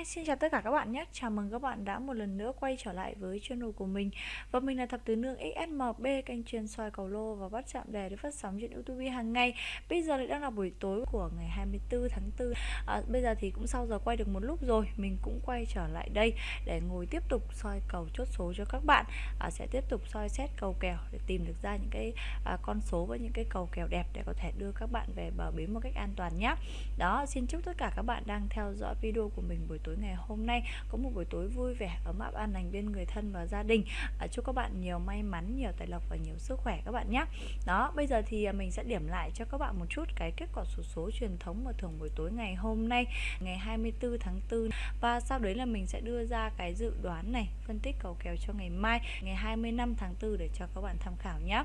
Hi, xin chào tất cả các bạn nhé. Chào mừng các bạn đã một lần nữa quay trở lại với channel của mình. Và mình là Thập Tứ Nương XSMB Kênh chuyên soi cầu lô và bắt chạm đề để phát sóng trên Youtube hàng ngày. Bây giờ thì đang là buổi tối của ngày 24 tháng 4 à, Bây giờ thì cũng sau giờ quay được một lúc rồi Mình cũng quay trở lại đây để ngồi tiếp tục soi cầu chốt số cho các bạn. À, Sẽ tiếp tục soi xét cầu kèo để tìm được ra những cái à, con số với những cái cầu kèo đẹp Để có thể đưa các bạn về bờ bến một cách an toàn nhé. Đó, xin chúc tất cả các bạn đang theo dõi video của mình buổi tối tối ngày hôm nay. Có một buổi tối vui vẻ ấm áp an lành bên người thân và gia đình. À, chúc các bạn nhiều may mắn nhiều tài lộc và nhiều sức khỏe các bạn nhé. Đó bây giờ thì à, mình sẽ điểm lại cho các bạn một chút cái kết quả số số truyền thống mà thường buổi tối ngày hôm nay ngày 24 tháng 4 và sau đấy là mình sẽ đưa ra cái dự đoán này phân tích cầu kèo cho ngày mai ngày 25 tháng 4 để cho các bạn tham khảo nhé.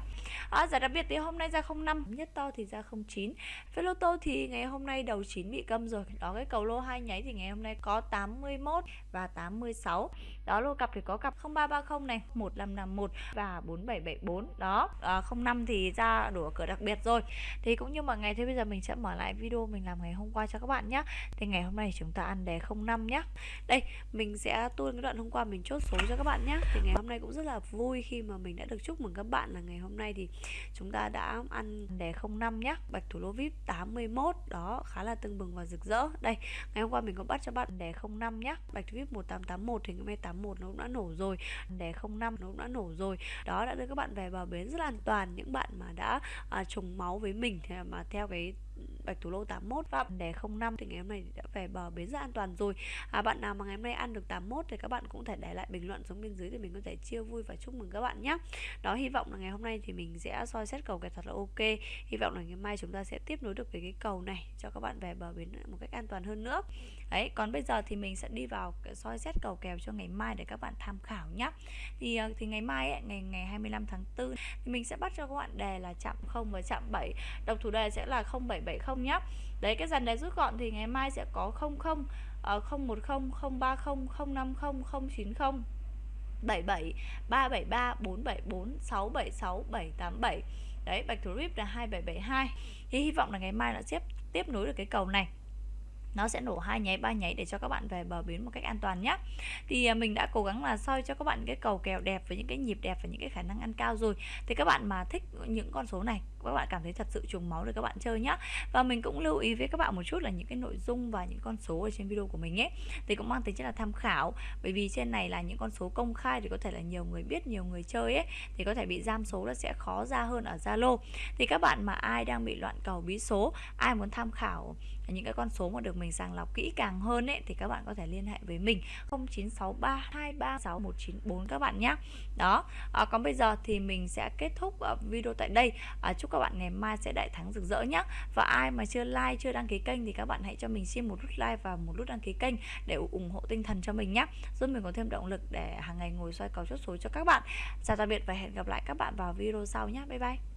À, giải đặc biệt thì hôm nay ra 05 nhất to thì ra 09 phê lô tô thì ngày hôm nay đầu 9 bị câm rồi. Đó cái cầu lô hai nháy thì ngày hôm nay có 8 81 và 86 đó lô cặp thì có cặp 0330 này 1551 và 4774 đó à, 05 thì ra đủ cửa đặc biệt rồi. Thì cũng như mọi ngày thế bây giờ mình sẽ mở lại video mình làm ngày hôm qua cho các bạn nhé thì ngày hôm nay chúng ta ăn đề 05 nhé đây mình sẽ tuôn cái đoạn hôm qua mình chốt số cho các bạn nhé thì ngày hôm nay cũng rất là vui khi mà mình đã được chúc mừng các bạn là ngày hôm nay thì chúng ta đã ăn đề 05 nhé bạch thủ lô vip 81 đó khá là tưng bừng và rực rỡ. Đây ngày hôm qua mình có bắt cho bạn đề 05 nhé bạch vip 1881 thì cái hôm 81 nó cũng đã nổ rồi. Đề 05 nó cũng đã nổ rồi. Đó đã đưa các bạn về bờ bến rất là an toàn. Những bạn mà đã à, trùng máu với mình mà theo cái bạch thủ lô 81 và đề 05 thì ngày hôm nay đã về bờ bến rất an toàn rồi. À, bạn nào mà ngày hôm nay ăn được 81 thì các bạn cũng thể để lại bình luận xuống bên dưới thì mình có thể chia vui và chúc mừng các bạn nhé đó hy vọng là ngày hôm nay thì mình sẽ soi xét cầu kèo thật là ok. Hy vọng là ngày mai chúng ta sẽ tiếp nối được với cái cầu này cho các bạn về bờ bến một cách an toàn hơn nữa. Đấy còn bây giờ thì mình sẽ đi vào soi xét cầu kèo cho ngày mai để các bạn tham khảo nhé thì ờ, thì ngày mai ấy, ngày ngày 25 tháng 4 thì mình sẽ bắt cho các bạn đề là chạm 0 và chạm 7 độc thủ đề sẽ là 0770 nhé đấy cái dàn đề rút gọn thì ngày mai sẽ có 00 uh, 010 030 050 090 77 373 474 676 787 đấy bạch thủ rip là 2772 thì hy vọng là ngày mai nó sẽ tiếp nối được cái cầu này. Nó sẽ nổ hai nháy ba nháy để cho các bạn về bờ bến một cách an toàn nhé thì à, mình đã cố gắng là soi cho các bạn cái cầu kèo đẹp với những cái nhịp đẹp và những cái khả năng ăn cao rồi. Thì các bạn mà thích những con số này các bạn cảm thấy thật sự trùng máu để các bạn chơi nhá. Và mình cũng lưu ý với các bạn một chút là những cái nội dung và những con số ở trên video của mình ấy thì cũng mang tính chất là tham khảo. Bởi vì trên này là những con số công khai thì có thể là nhiều người biết nhiều người chơi ấy thì có thể bị giam số nó sẽ khó ra hơn ở Zalo. Thì các bạn mà ai đang bị loạn cầu bí số ai muốn tham khảo những cái con số mà được mình sàng lọc kỹ càng hơn ấy thì các bạn có thể liên hệ với mình. 0963236194 các bạn nhé đó à, còn bây giờ thì mình sẽ kết thúc ờ, video tại đây. À, chúc các bạn ngày mai sẽ đại thắng rực rỡ nhé và ai mà chưa like, chưa đăng ký kênh thì các bạn hãy cho mình xin một nút like và một nút đăng ký kênh để ủng hộ tinh thần cho mình nhé giúp mình có thêm động lực để hàng ngày ngồi xoay cầu chốt số cho các bạn. Chào tạm biệt và hẹn gặp lại các bạn vào video sau nhé bye bye.